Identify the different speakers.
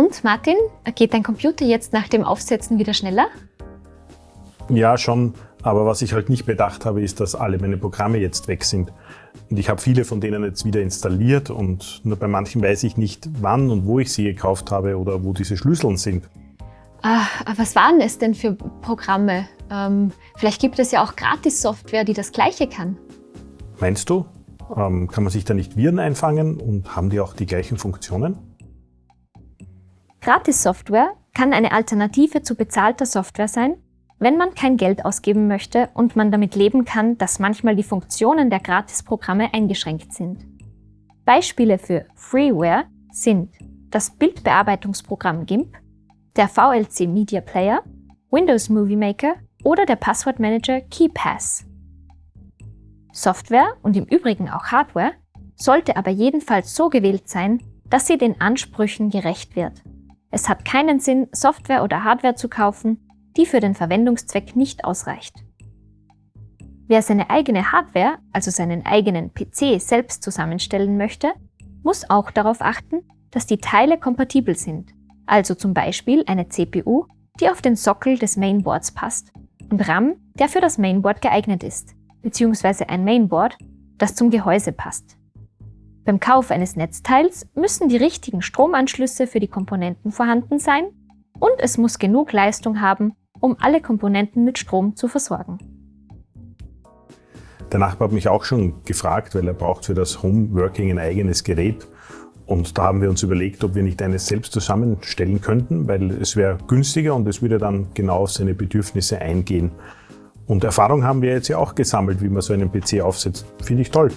Speaker 1: Und Martin, geht dein Computer jetzt nach dem Aufsetzen wieder schneller?
Speaker 2: Ja, schon. Aber was ich halt nicht bedacht habe, ist, dass alle meine Programme jetzt weg sind. Und ich habe viele von denen jetzt wieder installiert und nur bei manchen weiß ich nicht, wann und wo ich sie gekauft habe oder wo diese Schlüsseln sind.
Speaker 1: Ah, was waren es denn für Programme? Ähm, vielleicht gibt es ja auch Gratis-Software, die das Gleiche kann.
Speaker 2: Meinst du? Ähm, kann man sich da nicht Viren einfangen und haben die auch die gleichen Funktionen?
Speaker 1: Gratis-Software kann eine Alternative zu bezahlter Software sein, wenn man kein Geld ausgeben möchte und man damit leben kann, dass manchmal die Funktionen der Gratisprogramme eingeschränkt sind. Beispiele für Freeware sind das Bildbearbeitungsprogramm GIMP, der VLC Media Player, Windows Movie Maker oder der Passwortmanager KeyPass. Software und im Übrigen auch Hardware sollte aber jedenfalls so gewählt sein, dass sie den Ansprüchen gerecht wird. Es hat keinen Sinn, Software oder Hardware zu kaufen, die für den Verwendungszweck nicht ausreicht. Wer seine eigene Hardware, also seinen eigenen PC, selbst zusammenstellen möchte, muss auch darauf achten, dass die Teile kompatibel sind, also zum Beispiel eine CPU, die auf den Sockel des Mainboards passt und RAM, der für das Mainboard geeignet ist, beziehungsweise ein Mainboard, das zum Gehäuse passt. Beim Kauf eines Netzteils müssen die richtigen Stromanschlüsse für die Komponenten vorhanden sein und es muss genug Leistung haben, um alle Komponenten mit Strom zu versorgen.
Speaker 2: Der Nachbar hat mich auch schon gefragt, weil er braucht für das Homeworking ein eigenes Gerät. Und da haben wir uns überlegt, ob wir nicht eines selbst zusammenstellen könnten, weil es wäre günstiger und es würde dann genau auf seine Bedürfnisse eingehen. Und Erfahrung haben wir jetzt ja auch gesammelt, wie man so einen PC aufsetzt. Finde ich toll.